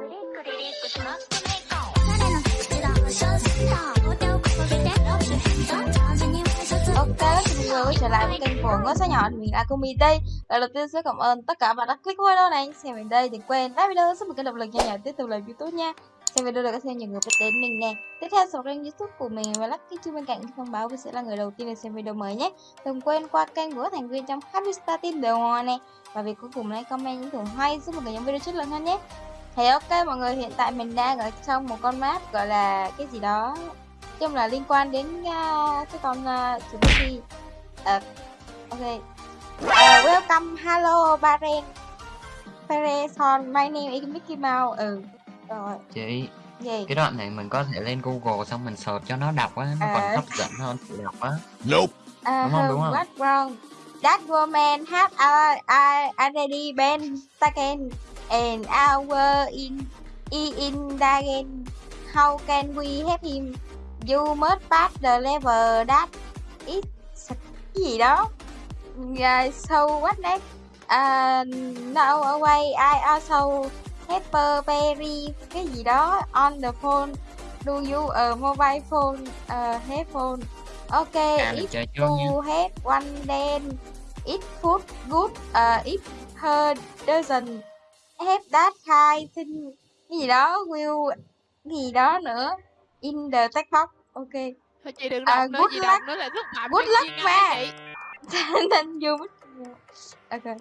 Ok, xin quay trở lại với kênh của Ngôi Sao Nhỏ thì mình là Kumi đây. Lời đầu tiên sẽ cảm ơn tất cả bạn đã click video này. Xem mình đây đừng quên. Like video giúp một cái động lực nhỏ nhỏ tiếp tục làm youtube nha. Xem video được xem nhiều người biết đến mình nè. Tiếp theo sau kênh youtube của mình và lắc cái chuông bên cạnh thông báo vì sẽ là người đầu tiên để xem video mới nhé. Đừng quên qua kênh của thành viên trong Happy Star Team đều nè. Này Và việc cuối cùng là comment những thưởng hay giúp một cái nhóm video chất lượng hơn nhé thì ok mọi người hiện tại mình đang ở trong một con map gọi là cái gì đó chung là liên quan đến uh, cái con uh, chúng uh, ok. Uh, welcome hello Baren Pereson my name is Mickey Mouse. Ừ rồi. Chị gì? cái đoạn này mình có thể lên Google xong mình search cho nó đọc á nó À. còn hấp dẫn hơn tự đọc á. Nope. uh, đúng không, đúng không? what wrong? That woman had already been taken and our in in again how can we help him? You must pass the level that is cái gì đó. Yeah, so what next? Uh, no away I also have very cái gì đó on the phone. Do you a mobile phone uh, headphone? Okay à if you have one then it would good uh, if her doesn't have that kind thing cái gì đó will cái gì đó nữa. In the text box ok. Thôi chị đừng À, đọc nữa, good chị luck. đọc nữa là thất bại Good luck mà. then you. Ok.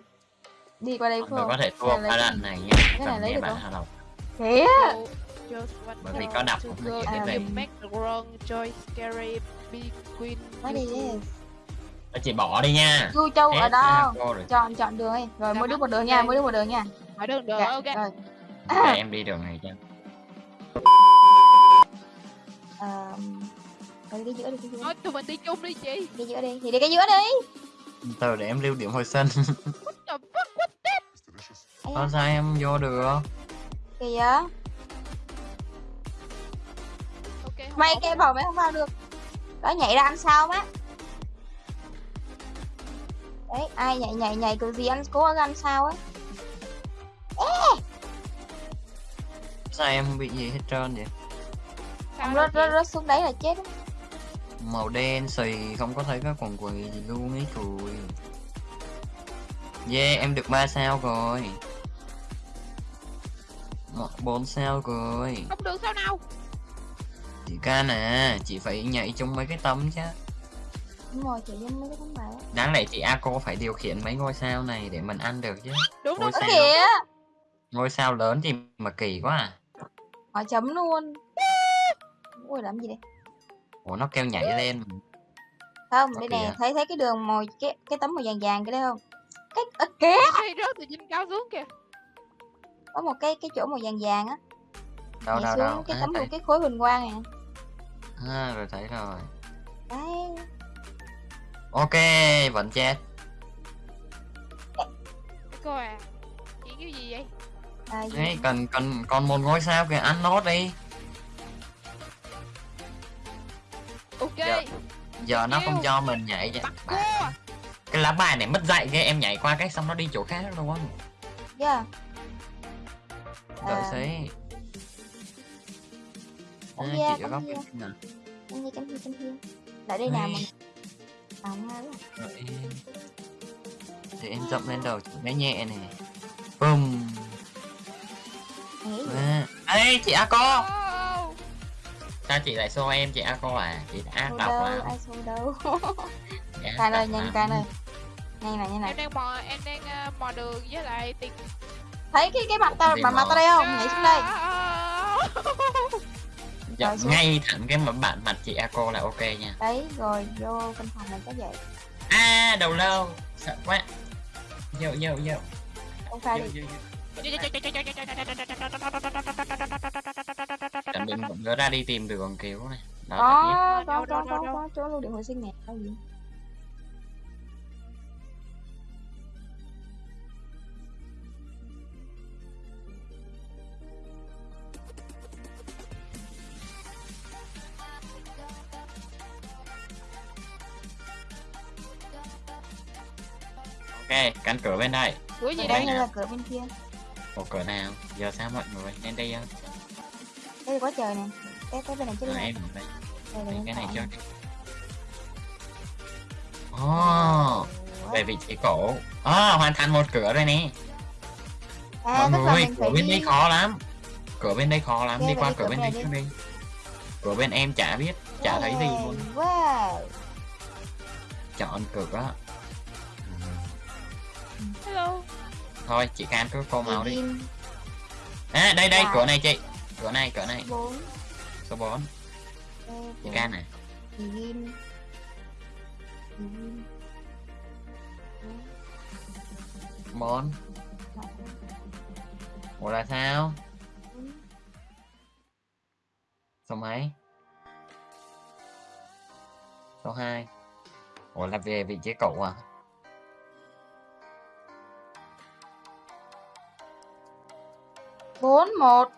Đi qua đây không có thể thua Này ba cái đoạn gì? này nha Cái này lấy được không? Kìa Bởi vì có đọc and biết you về. make the wrong choice scary big queen What is this? Đó, chị bỏ đi nha. Chu châu ở đâu? chọn chọn đường đi. Rồi mỗi đứa một đường nha mỗi đứa một đường nha hỏi đường được Dạ, ok. rồi. Để em đi đường này cho. Ờm, rồi đi cái giữa đi cái giữa thôi tụi mình đi chung đi chị. Đi giữa đi thì đi cái giữa đi. Từ để em lưu điểm hồi sân what the fuck what da, sao em vô được? Kìa. Ok không mày ổn. kêu bảo mày không vào được. Đó nhảy ra ăn sao má đấy ai nhảy nhảy nhảy kiểu gì ăn cố ăn sao á sao em không bị gì hết trơn vậy? Sao ông đâu rớt rớt rớt xuống đấy là chết á. màu đen xì không có thấy cái quần quần gì luôn ấy cùi yeah em được 3 sao rồi. Một- bốn sao rồi. Không được sao nào chị ca nè chị phải nhảy chung mấy cái tấm chứ. Đúng rồi chị với mấy cái tấm bài á. Đáng lẽ chị Ako phải điều khiển mấy ngôi sao này để mình ăn được chứ. Đúng Ngôi sao kìa. ngôi sao lớn thì mà kỳ quá à họ chấm luôn. Ui làm gì đây? Ủa nó kêu nhảy lên. Không Có đây kìa. nè thấy thấy cái đường màu cái cái tấm màu vàng vàng cái đấy không? Cái ơ kìa Hay rớt từ trên cao xuống kìa. Có một cái cái chỗ màu vàng vàng á. Đâu nhảy đâu xuống đâu? cái tấm thấy, cái khối huỳnh quang này. À, rồi thấy rồi. Đấy. Ok vẫn chết. Cô à chị kêu gì vậy Đấy, cần cần còn một ngôi sao kìa. Ăn nốt đi. Ok. Dạ. giờ nó không cho mình nhảy vậy. Bà- cái lá bài này mất dạy ghê em nhảy qua cái xong nó đi chỗ khác luôn á. Yeah. đợi xí à, chị ở góc bên kia nè thiên lại đây nào không em. Để em dậm lên đầu bé nhẹ này bùm. Ê chị Ako oh. sao chị lại xô em chị Ako à? Chị đã độc đâu lắm. ai xô đâu. Can ơi nhanh can ơi nhanh này nhanh em này đang mò em đang ờ, mò đường với lại tiền thấy cái cái mặt tao Gì mặt mặt mà- tao đây không? Nhảy xuống đây. Dạ, ngay thẳng cái mà bạn mặt chị Ako là ok nha. Đấy rồi vô căn phòng này có vậy. À đầu lâu. Sợ quá. Vô vô vô. Không phải vô đi mình vẫn nhớ ra đi tìm đường cứu này. Đó có Đâu, có đâu, có có đâu. có chỗ lưu điện hồi sinh nè ok cánh cửa bên đây. Cửa gì Đây? đây là cửa bên kia một cửa nào? Giờ sao mọi người lên đây không Đây là quá trời nè. Cái cái bên này chứ à, đây. em đây. Đây Đây, cái này cho Ủa? về vị trí cổ. À, hoàn thành một cửa rồi nè. À, mọi người cửa bên đây đi khó lắm. Cửa bên đây khó lắm. Đi qua cửa bên này đây đi. trước đi. Cửa bên em chả biết chả thấy gì luôn. Wow. chọn cửa. Hello thôi chị can cứ cô màu đi. À đây đây Wow. cửa này chị. Cửa này cửa này. 4. số 4 chị can này. Begin. Begin. 4 ủa là sao? Số mấy? Số 2 ủa là về vị trí cậu à bốn một.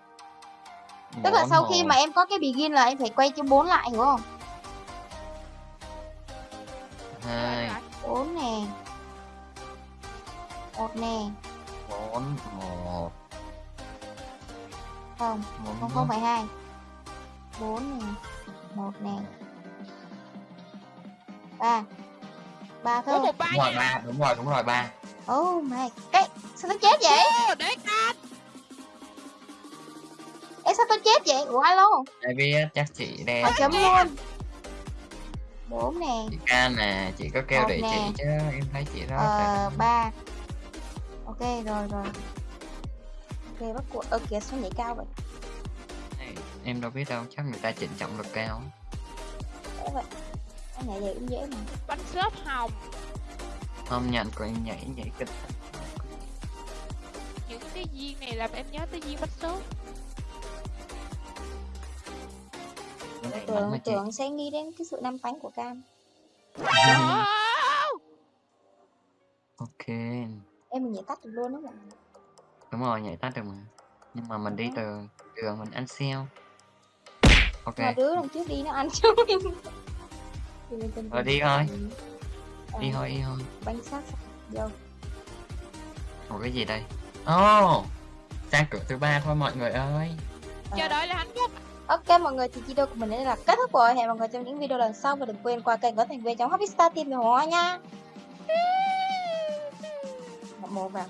Tức là Bốn, sau khi mà em có cái begin là em phải quay cho bốn lại hiểu không? Hai. Bốn nè. Một nè. Bốn một. Không bốn không không phải hai. Bốn nè một nè. Ba. Ba có thôi một ba đúng rồi nha. ba. Đúng rồi đúng rồi ba. Oh my. Cái sao tôi chết vậy? Để ta Ê sao tôi chết vậy? Ủa alo. Ai biết chắc chị đen họ chấm luôn. Bốn nè. Chị can nè chị có kêu để nè. chị chứ em thấy chị đó ờ ba. Ok rồi rồi. Ok bắt cuộc. Ơ kìa sao nhảy cao vậy? Em đâu biết đâu chắc người ta chỉnh trọng lực cao. Dễ vậy? Anh nhảy vậy? Cũng dễ mà. Bánh xốp hồng. Không nhận của em nhảy nhảy kịch. Những cái viên này làm em nhớ tới viên bánh xốp Tưởng tưởng sẽ nghĩ đến cái sự năm tánh của cam. Ok. Em mình nhảy tắt được luôn đó mọi người. Đúng rồi nhảy tắt được mà. Nhưng mà mình đi từ đường mình ăn xeo. Ok. Mà đứa đằng trước đi nó ăn mình. Tình Rồi tình đi thôi. đi Ờ, thôi đi thôi. bánh sát vô. Ủa cái gì đây? Oh sang cửa thứ ba thôi mọi người ơi. Ờ. chờ đợi là hạnh phúc Ok, mọi người, thì video của mình đến đây là kết thúc rồi. Hẹn mọi người trong những video lần sau Và đừng quên qua kênh có thành viên trong Happy Star Team của hoa nha. Một vào.